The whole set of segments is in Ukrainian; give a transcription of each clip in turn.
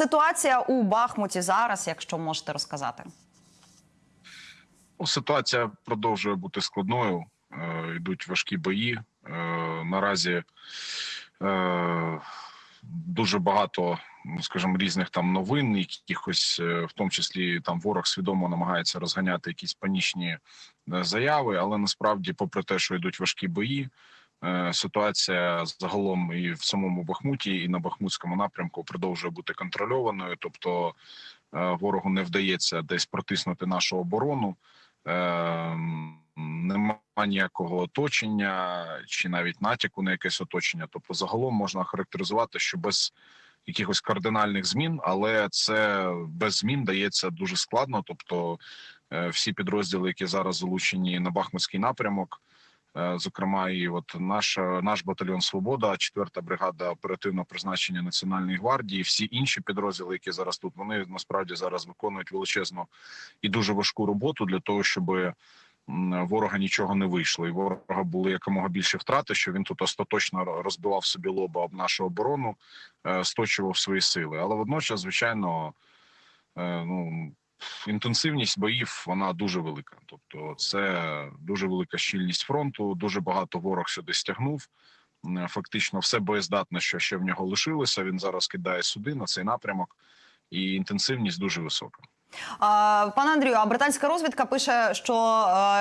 ситуація у Бахмуті зараз, якщо можете розказати. Ну, Ситуація продовжує бути складною. Е, Йдуть важкі бої. Е, Наразі е, дуже багато, ну, скажімо, різних там новин, якихось, в тому числі там ворог свідомо намагається розганяти якісь панічні заяви, але насправді, попри те, що йдуть важкі бої, ситуація загалом і в самому Бахмуті, і на Бахмутському напрямку продовжує бути контрольованою. Тобто е, ворогу не вдається десь протиснути нашу оборону. Е, Нема ніякого оточення чи навіть натяку на якесь оточення. Тобто, загалом можна характеризувати, що без якихось кардинальних змін, але це без змін дається дуже складно. Тобто, е, всі підрозділи, які зараз залучені на Бахмутський напрямок, е, зокрема, і от наш наш батальйон Свобода, 4-та бригада оперативного призначення Національної гвардії, всі інші підрозділи, які зараз тут, вони насправді зараз виконують величезну і дуже важку роботу для того, щоб ворога нічого не вийшло, і ворога були якомога більше втрати, що він тут остаточно розбивав собі лоба об нашу оборону, е, сточував свої сили. Але водночас, звичайно, е, ну. Інтенсивність боїв вона дуже велика. Тобто, це дуже велика щільність фронту. Дуже багато ворог сюди стягнув. Фактично, все боєздатне, що ще в нього лишилося. Він зараз кидає сюди на цей напрямок, і інтенсивність дуже висока. Пане Андрію, а британська розвідка пише, що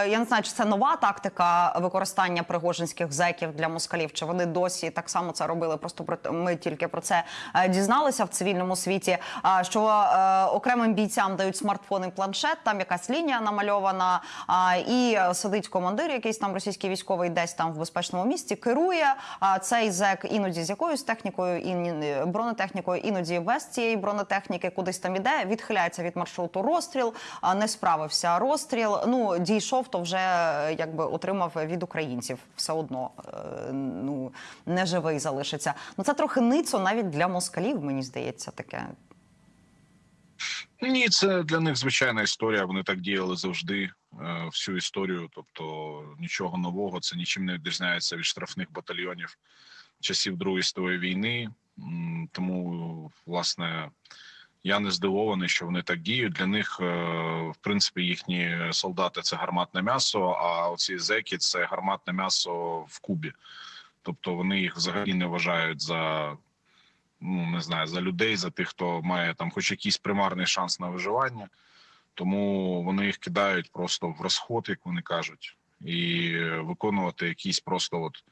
я не знаю, чи це нова тактика використання пригожинських зеків для москалів, чи вони досі так само це робили. Просто про ми тільки про це е, дізналися в цивільному світі. що е, окремим бійцям дають смартфон і планшет, там якась лінія намальована, і сидить командир, якийсь там російський військовий, десь там в безпечному місці, керує цей зек іноді з якоюсь технікою, і бронетехнікою, іноді без цієї бронетехніки, кудись там іде, відхиляється від маршруту маршруту розстріл, не справився розстріл. Ну дійшов, то вже якби отримав від українців все одно. е, Ну не живий залишиться. Ну це трохи ницо навіть для москалів. Мені здається, таке. Ні, це для них звичайна історія. Вони так діяли завжди е, всю історію. Тобто нічого нового, це нічим не відрізняється від штрафних батальйонів часів Другої світової війни. Тому, власне, я не здивований, що вони так діють. Для них е, в принципі їхні солдати це гарматне м'ясо. А оці зеки це гарматне м'ясо в Кубі. Тобто вони їх взагалі не вважають за ну не знаю за людей, за тих, хто має там, хоч якийсь примарний шанс на виживання. Тому вони їх кидають просто в розход, як вони кажуть, і виконувати якісь просто от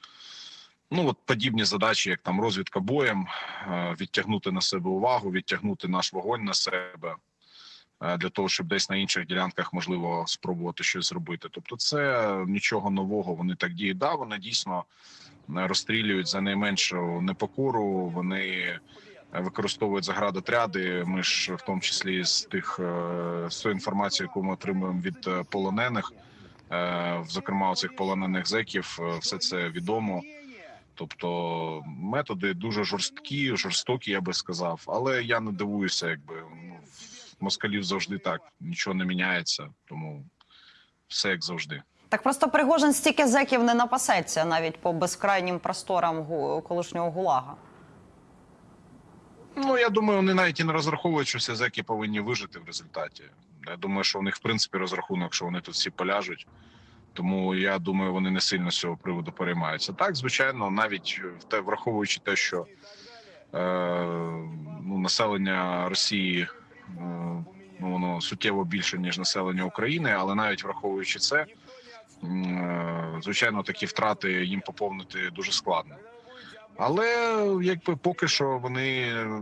ну от подібні задачі, як там розвідка боєм, е, відтягнути на себе увагу, відтягнути наш вогонь на себе е, для того, щоб десь на інших ділянках можливо спробувати щось зробити. Тобто, це нічого нового. Вони так діють. Да, вони дійсно е, розстрілюють за найменшу непокору. Вони використовують заградотряди. Ми ж в тому числі з тих з тої інформації, яку ми отримуємо від полонених, зокрема цих полонених зеків, все це відомо. Тобто методи дуже жорсткі, жорстокі, я би сказав. Але я не дивуюся, якби ну, москалів завжди так нічого не міняється, тому все як завжди. Так просто Пригожин стільки зеків не напасеться навіть по безкрайнім просторам колишнього гулага. Ну я думаю, вони навіть і не розраховують, що всі зеки повинні вижити в результаті. Я думаю, що у них в принципі розрахунок, що вони тут всі поляжуть. Тому я думаю, вони не сильно з цього приводу переймаються. Так, звичайно, навіть в те, враховуючи те, що е, ну, населення Росії е, ну, воно суттєво більше ніж населення України, але навіть враховуючи це, е, звичайно, такі втрати їм поповнити дуже складно. Але якби поки що вони,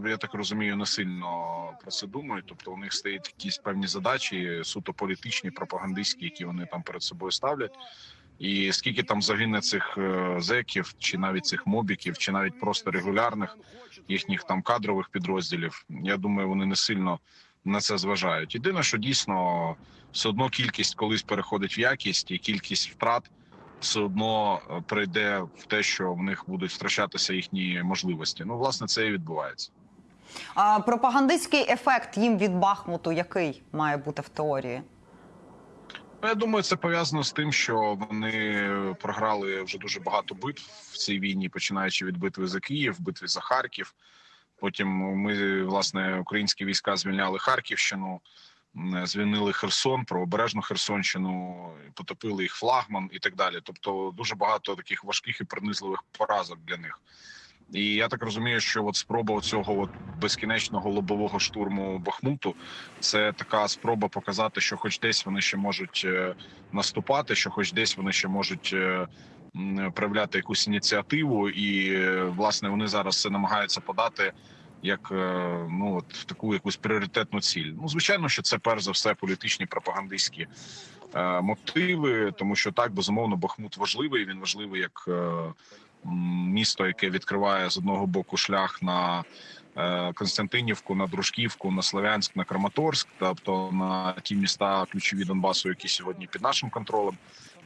я так розумію, не сильно про це думають. Тобто у них стоять якісь певні задачі, суто політичні, пропагандистські, які вони там перед собою ставлять. І скільки там загине цих е, зеків, чи навіть цих мобіків, чи навіть просто регулярних їхніх там кадрових підрозділів, я думаю, вони не сильно на це зважають. Єдине, що дійсно все одно кількість колись переходить в якість, і кількість втрат все одно е, прийде в те, що в них будуть втрачатися їхні можливості. Ну, власне, це і відбувається. А пропагандистський ефект їм від Бахмуту який має бути в теорії? Ну, я думаю, це пов'язано з тим, що вони програли вже дуже багато битв в цій війні, починаючи від битви за Київ, битви за Харків. Потім ми, власне, українські війська звільняли Харківщину, звільнили Херсон, правобережну Херсонщину, потопили їх флагман і так далі. Тобто, дуже багато таких важких і пронизливих поразок для них. І я так розумію, що от спроба цього от безкінечного лобового штурму Бахмуту це така спроба показати, що хоч десь вони ще можуть е, наступати, що хоч десь вони ще можуть е, проявляти якусь ініціативу, і е, власне вони зараз це намагаються подати як е, ну от таку якусь пріоритетну ціль. Ну звичайно, що це перш за все політичні пропагандистські е, мотиви, тому що так безумовно Бахмут важливий. Він важливий як е, місто, яке відкриває з одного боку шлях на е, Константинівку, на Дружківку, на Слов'янськ, на Краматорськ, тобто на ті міста ключові Донбасу, які сьогодні під нашим контролем.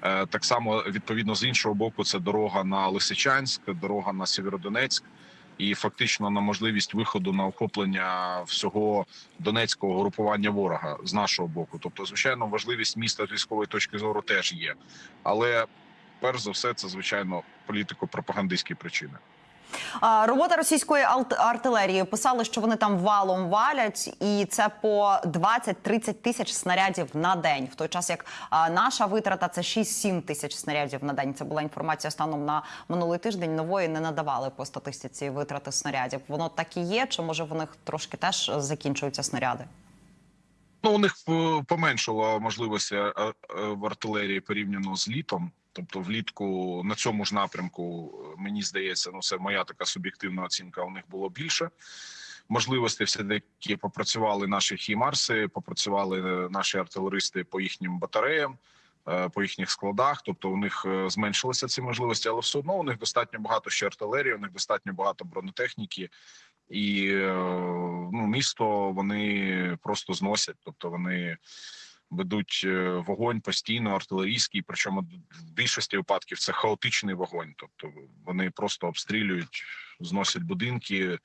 Е, Так само відповідно з іншого боку, це дорога на Лисичанськ, дорога на Сєвєродонецьк. І фактично на можливість виходу на охоплення всього донецького групування ворога з нашого боку. Тобто, звичайно, важливість міста з військової точки зору теж є, але перш за все, це звичайно політико-пропагандистські причини. Робота російської артилерії писали, що вони там валом валять, і це по 20-30 тисяч снарядів на день. В той час як наша витрата це 6-7 тисяч снарядів на день. Це була інформація станом на минулий тиждень. Нової не надавали по статистиці витрати снарядів. Воно так і є, чи може в них трошки теж закінчуються снаряди? Ну, у них е, поменшало можливості е, е, в артилерії порівняно з літом. Тобто, влітку на цьому ж напрямку, е, мені здається, ну це моя така суб'єктивна оцінка. У них було більше можливостей. Все таки попрацювали наші хімарси, попрацювали е, наші артилеристи по їхнім батареям, е, по їхніх складах. Тобто, у них зменшилися ці можливості, але все одно у них достатньо багато ще артилерії, у них достатньо багато бронетехніки. І ну, місто вони просто зносять, тобто вони ведуть е, вогонь постійно артилерійський. Причому в більшості випадків це хаотичний вогонь. Тобто вони просто обстрілюють, зносять будинки,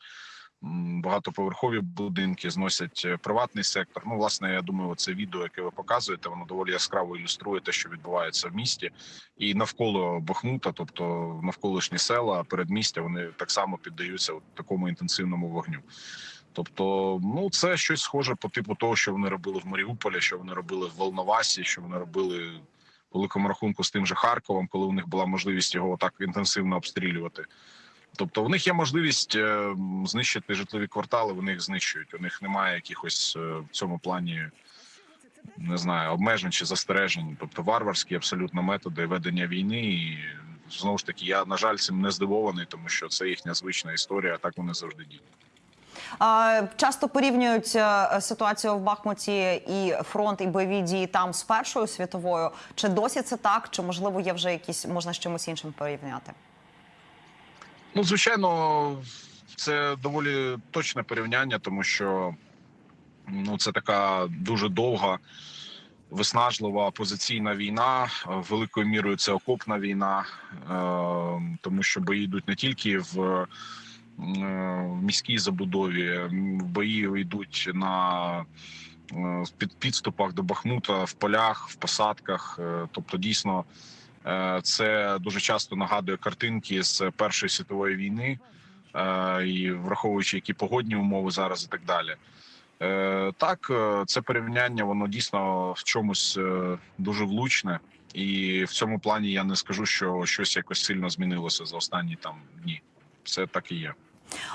багатоповерхові будинки, зносять е, приватний сектор. Ну, власне, я думаю, це відео, яке ви показуєте, воно доволі яскраво ілюструє те, що відбувається в місті, і навколо Бахмута, тобто навколишні села, передмістя, вони так само піддаються такому інтенсивному вогню. Тобто, ну це щось схоже по типу того, що вони робили в Маріуполі, що вони робили в Волновасі, що вони робили по великому рахунку з тим же Харковом, коли у них була можливість його так інтенсивно обстрілювати. Тобто, у них є можливість е, знищити житлові квартали. Вони їх знищують. У них немає якихось е, в цьому плані не знаю обмежень чи застережень. Тобто варварські абсолютно методи ведення війни. І знову ж таки, я на жаль цим не здивований, тому що це їхня звична історія. Так вони завжди діють. Часто порівнюють е, ситуацію в Бахмуті і фронт, і бойові дії там з Першою світовою. Чи досі це так? Чи можливо є вже якісь можна з чимось іншим порівняти? Ну, звичайно, це доволі точне порівняння, тому що ну, це така дуже довга, виснажлива опозиційна війна. Великою мірою це окопна війна, е, тому що бої йдуть не тільки в, в міській забудові, бої йдуть на е, під підступах до Бахмута, в полях, в посадках. Е, Тобто, дійсно. Е, Це дуже часто нагадує картинки з Першої світової війни, е, і враховуючи які погодні умови зараз і так далі. Е, Так, е, це порівняння, воно дійсно в чомусь е, дуже влучне, і в цьому плані я не скажу, що щось якось сильно змінилося за останні там дні. Це так і є.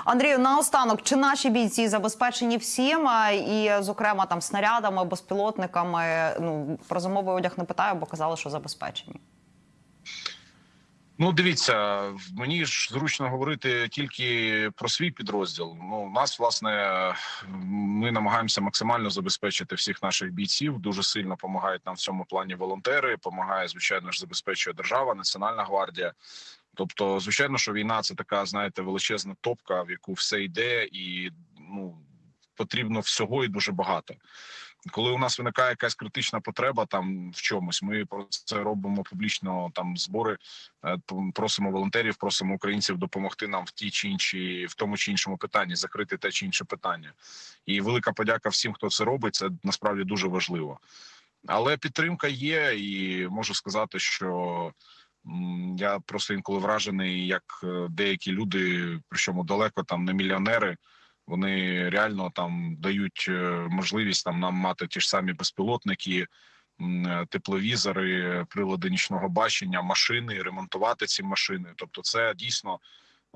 Андрію, наостанок, чи наші бійці забезпечені всім, і, зокрема, там снарядами, безпілотниками? Ну про зимовий одяг не питаю, бо казали, що забезпечені. Ну, дивіться, мені ж зручно говорити тільки про свій підрозділ. Ну, нас, власне, ми намагаємося максимально забезпечити всіх наших бійців. Дуже сильно допомагають нам в цьому плані волонтери. Помагає, звичайно ж, забезпечує держава, Національна гвардія. Тобто, звичайно, що війна це така, знаєте, величезна топка, в яку все йде, і ну потрібно всього і дуже багато. Коли у нас виникає якась критична потреба там в чомусь, ми про це робимо публічно там збори, е, просимо волонтерів, просимо українців допомогти нам в тій чи іншій, в тому чи іншому питанні, закрити те чи інше питання. І велика подяка всім, хто це робить. Це насправді дуже важливо. Але підтримка є, і можу сказати, що я просто інколи вражений, як е, деякі люди, причому далеко там не мільйонери, Вони реально там дають е, можливість там нам мати ті ж самі безпілотники, е, тепловізори, прилади нічного бачення, машини, ремонтувати ці машини. Тобто, це дійсно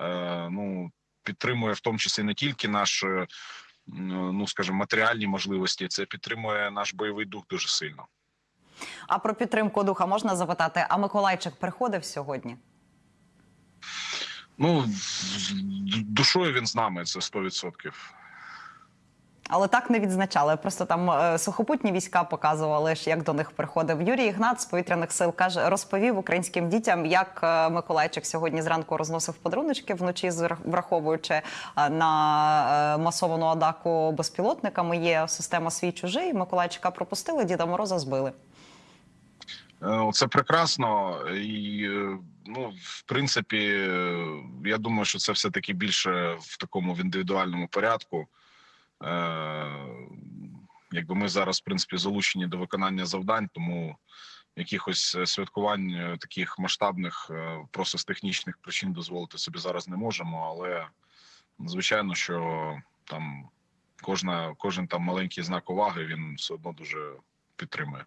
е, ну підтримує в тому числі не тільки наш, ну скажімо, матеріальні можливості, це підтримує наш бойовий дух дуже сильно. А про підтримку духа можна запитати? А Миколайчик приходив сьогодні? Ну душою він з нами, це 100%. Але так не відзначали. Просто там е, сухопутні війська показували, як до них приходив. Юрій Ігнат з повітряних сил каже, розповів українським дітям, як е, Миколайчик сьогодні зранку розносив подаруночки вночі, враховуючи е, на е, масовану атаку безпілотниками. Є система свій чужий. Миколайчика пропустили, Діда Мороза збили. Е, Це прекрасно, і е, ну, в принципі, е, я думаю, що це все таки більше в такому в індивідуальному порядку. Якби ми зараз, в принципі, залучені до виконання завдань, тому якихось святкувань таких масштабних просто з технічних причин дозволити собі зараз не можемо. Але звичайно, що там кожна, кожен там маленький знак уваги він все одно дуже підтримує.